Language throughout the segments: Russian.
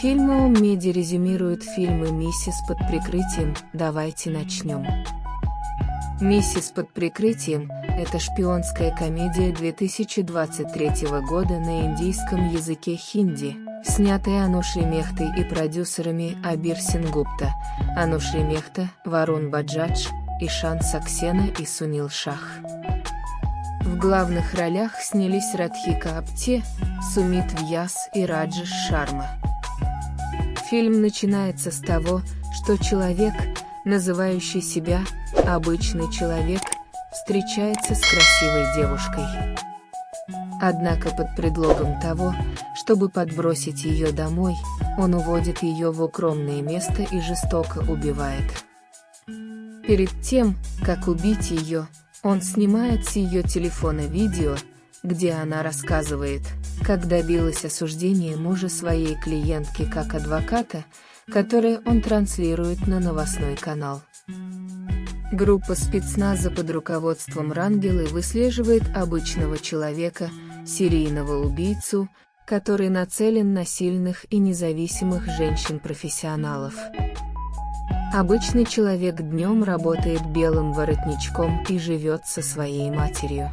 Фильмы Меди резюмируют фильмы «Миссис под прикрытием», «Давайте начнем». «Миссис под прикрытием» — это шпионская комедия 2023 года на индийском языке хинди, снятая Анушей Мехтой и продюсерами Абир Сингупта, Анушей Мехта, Варун Баджадж, Ишан Саксена и Сунил Шах. В главных ролях снялись Радхика Апте, Сумит Вьяс и Раджеш Шарма. Фильм начинается с того, что человек, называющий себя «обычный человек», встречается с красивой девушкой. Однако под предлогом того, чтобы подбросить ее домой, он уводит ее в укромное место и жестоко убивает. Перед тем, как убить ее, он снимает с ее телефона видео, где она рассказывает, как добилась осуждения мужа своей клиентки как адвоката, которое он транслирует на новостной канал. Группа спецназа под руководством Рангелы выслеживает обычного человека, серийного убийцу, который нацелен на сильных и независимых женщин-профессионалов. Обычный человек днем работает белым воротничком и живет со своей матерью.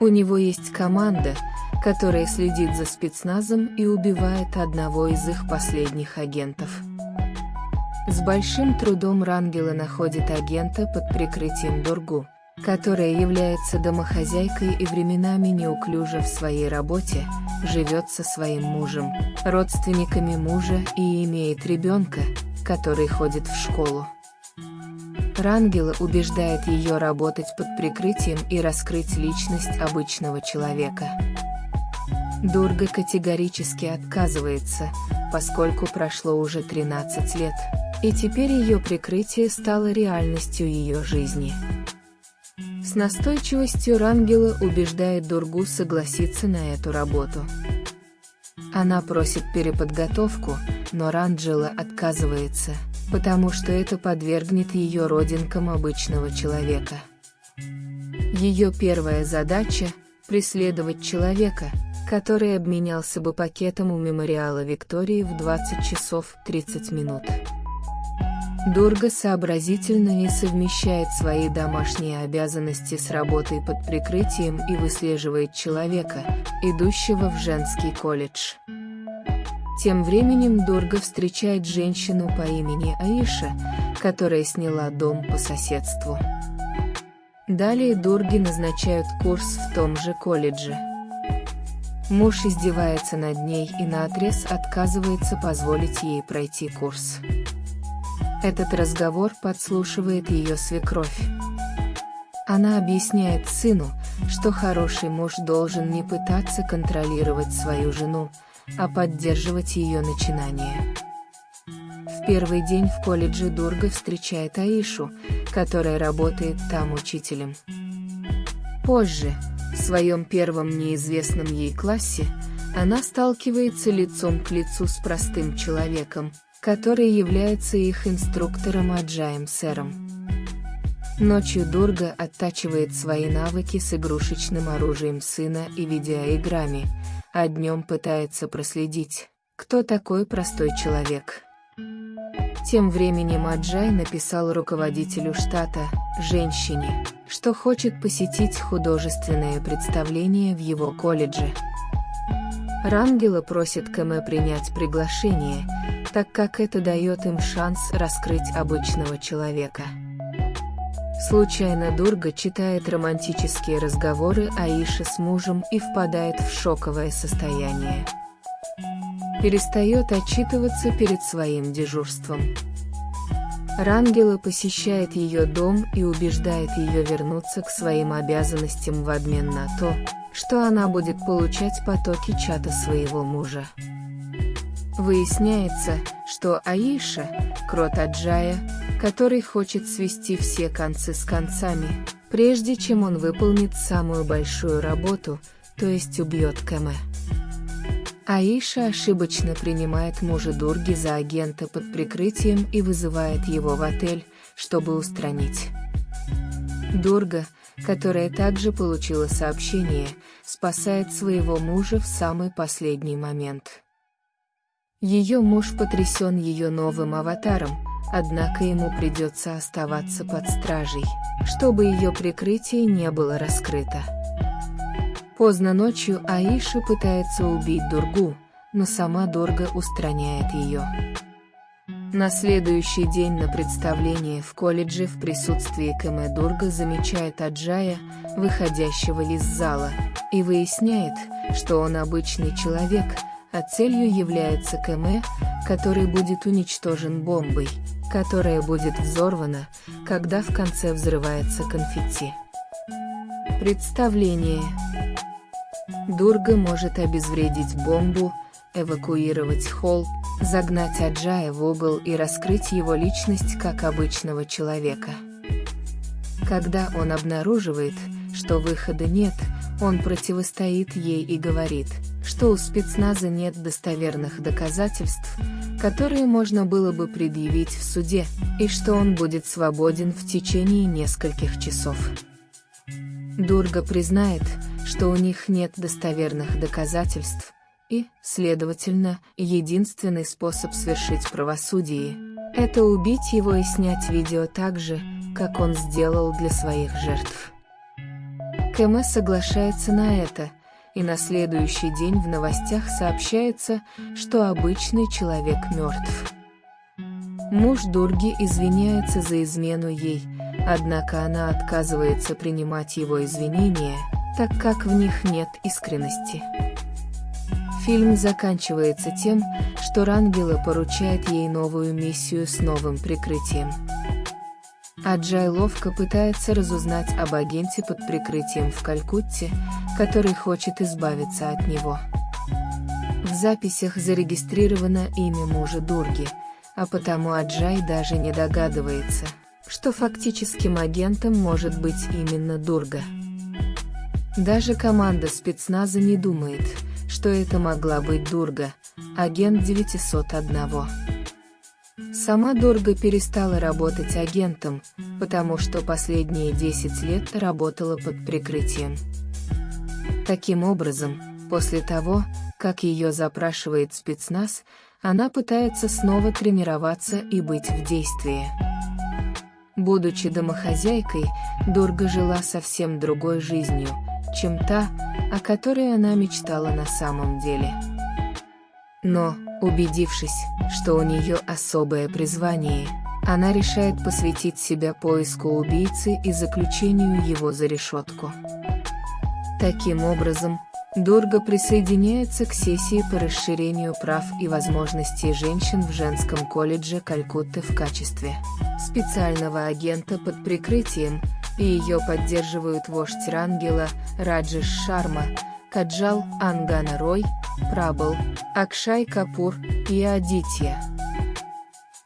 У него есть команда, которая следит за спецназом и убивает одного из их последних агентов. С большим трудом Рангела находит агента под прикрытием Дургу, которая является домохозяйкой и временами неуклюже в своей работе, живет со своим мужем, родственниками мужа и имеет ребенка, который ходит в школу. Рангела убеждает ее работать под прикрытием и раскрыть личность обычного человека. Дурга категорически отказывается, поскольку прошло уже 13 лет, и теперь ее прикрытие стало реальностью ее жизни. С настойчивостью Рангела убеждает Дургу согласиться на эту работу. Она просит переподготовку, но Ранджела отказывается, потому что это подвергнет ее родинкам обычного человека. Ее первая задача – преследовать человека, который обменялся бы пакетом у мемориала Виктории в 20 часов 30 минут. Дурга сообразительно не совмещает свои домашние обязанности с работой под прикрытием и выслеживает человека, идущего в женский колледж. Тем временем Дурга встречает женщину по имени Аиша, которая сняла дом по соседству. Далее Дурги назначают курс в том же колледже. Муж издевается над ней и наотрез отказывается позволить ей пройти курс. Этот разговор подслушивает ее свекровь. Она объясняет сыну, что хороший муж должен не пытаться контролировать свою жену, а поддерживать ее начинание. В первый день в колледже Дурга встречает Аишу, которая работает там учителем. Позже, в своем первом неизвестном ей классе, она сталкивается лицом к лицу с простым человеком, который является их инструктором Аджаем Сэром. Ночью Дурга оттачивает свои навыки с игрушечным оружием сына и видеоиграми, а днем пытается проследить, кто такой простой человек. Тем временем Аджай написал руководителю штата, женщине, что хочет посетить художественное представление в его колледже. Рангела просит Кэме принять приглашение, так как это дает им шанс раскрыть обычного человека. Случайно Дурга читает романтические разговоры Аиши с мужем и впадает в шоковое состояние. Перестает отчитываться перед своим дежурством. Рангела посещает ее дом и убеждает ее вернуться к своим обязанностям в обмен на то, что она будет получать потоки чата своего мужа. Выясняется, что Аиша – крот Аджая, который хочет свести все концы с концами, прежде чем он выполнит самую большую работу, то есть убьет Кэме. Аиша ошибочно принимает мужа Дурги за агента под прикрытием и вызывает его в отель, чтобы устранить. Дурга, которая также получила сообщение, спасает своего мужа в самый последний момент. Ее муж потрясен ее новым аватаром, однако ему придется оставаться под стражей, чтобы ее прикрытие не было раскрыто. Поздно ночью Аиша пытается убить Дургу, но сама Дорга устраняет ее. На следующий день на представлении в колледже в присутствии Кэме Дурга замечает Аджая, выходящего из зала, и выясняет, что он обычный человек, а целью является Кэме, который будет уничтожен бомбой, которая будет взорвана, когда в конце взрывается конфетти. Представление Дурга может обезвредить бомбу, эвакуировать холл, загнать Аджая в угол и раскрыть его личность как обычного человека. Когда он обнаруживает, что выхода нет, он противостоит ей и говорит, что у спецназа нет достоверных доказательств, которые можно было бы предъявить в суде, и что он будет свободен в течение нескольких часов. Дурга признает, что у них нет достоверных доказательств, и, следовательно, единственный способ свершить правосудие – это убить его и снять видео так же, как он сделал для своих жертв. КМ соглашается на это, и на следующий день в новостях сообщается, что обычный человек мертв. Муж Дурги извиняется за измену ей, однако она отказывается принимать его извинения, так как в них нет искренности. Фильм заканчивается тем, что Рангела поручает ей новую миссию с новым прикрытием. Аджай ловко пытается разузнать об агенте под прикрытием в Калькутте, который хочет избавиться от него. В записях зарегистрировано имя мужа Дурги, а потому Аджай даже не догадывается, что фактическим агентом может быть именно Дурга. Даже команда спецназа не думает, что это могла быть Дурга, агент 901. Сама Дурга перестала работать агентом, потому что последние 10 лет работала под прикрытием. Таким образом, после того, как ее запрашивает спецназ, она пытается снова тренироваться и быть в действии. Будучи домохозяйкой, Дурга жила совсем другой жизнью, чем та, о которой она мечтала на самом деле. Но, убедившись, что у нее особое призвание, она решает посвятить себя поиску убийцы и заключению его за решетку. Таким образом, Дурга присоединяется к сессии по расширению прав и возможностей женщин в женском колледже Калькутты в качестве специального агента под прикрытием, и ее поддерживают вождь Рангела, Раджиш Шарма, Каджал Ангана Рой, Прабл, Акшай Капур и Адитья.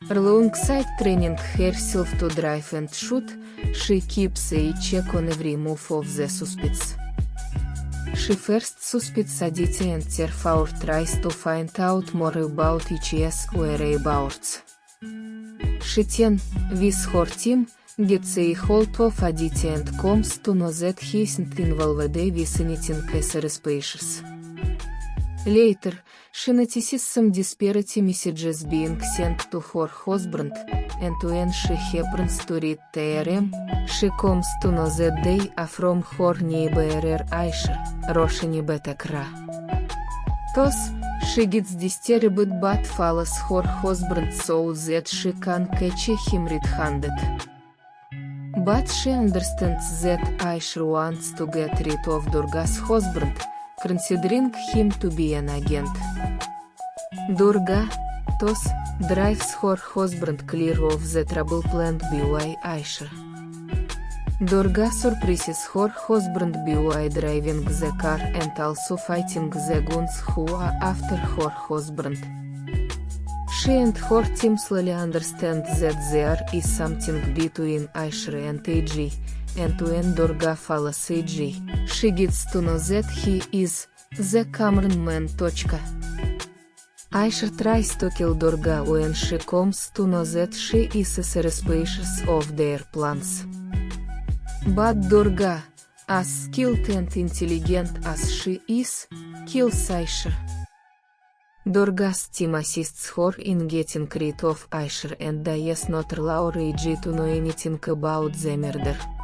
Alongside training herself to drive and shoot, she keeps a check on every move of the suspects. She first suspects Aditya and therefore tries to find out more about each whereabouts. She then, with her team, gets a hold of Aditya and comes to know that he isn't involved with anything suspicious. Disparity messages being sent to her husband, and when she happens to read TRM, she comes to know that they are from her neighbor Aisha, Roshini Betakra. Thus, she gets disturbed but follows her husband so that she can catch him red-handed. But she understands that Aisha wants to get rid of Durga's husband, considering him to be an agent. Durga, thus, drives her husband clear of the trouble planned by Aisha. Durga surprises her husband by driving the car and also fighting the guns who are after her husband. She and her team slowly understand that there is something between Aishre and AG, gets to know that he is the Cameron man. She comes to know that she is suspicious of their plans. But Durga, as skilled and intelligent as she is, kills Aisha. Dorgas team assists her in getting rid of Aisher and Dies not allow Reggie to know anything about the murder.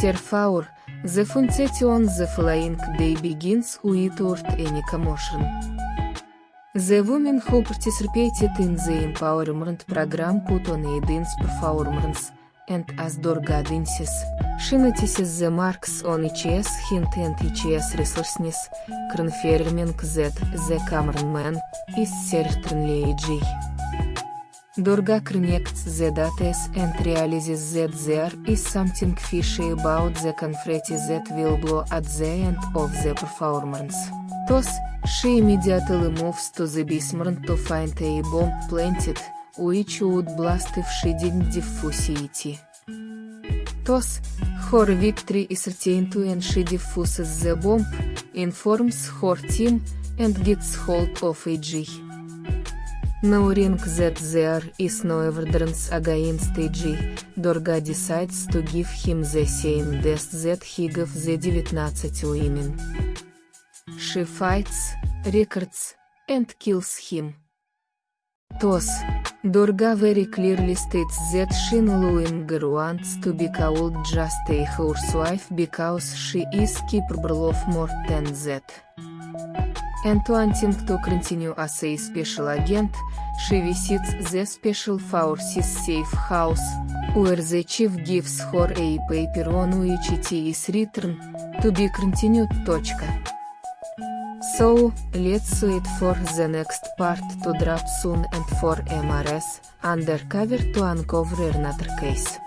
Therefore, the function the flying day begins with without any commotion. The women who participated in the empowerment program put on a dance performance, and as Dorga dances, she notices the marks on each's hint and each's resourcefulness, confirming that the cameraman is certainly a G. Dorga connects the data and realizes that there is something fishy about the confetti that will blow at the end of the performance. Thus, she immediately moves to the basement to find a bomb planted, which would blast if she didn't diffuse it. Thus, her victory is certain and she defuses the bomb, informs her team, and gets hold of AG. Knowing that there is no evidence against AG, Dorga decides to give him the same death that he gave the 19 women. She fights, records, and kills him. Thus, Dorga very clearly states that she no longer wants to be called just a housewife because she is capable of more than that. Wanting to continue as a special agent, she visits the special forces safe house, where the chief gives her a paper on which it is written, to be continued. So, let's wait for the next part to drop soon and for MRS, undercover to uncover another case.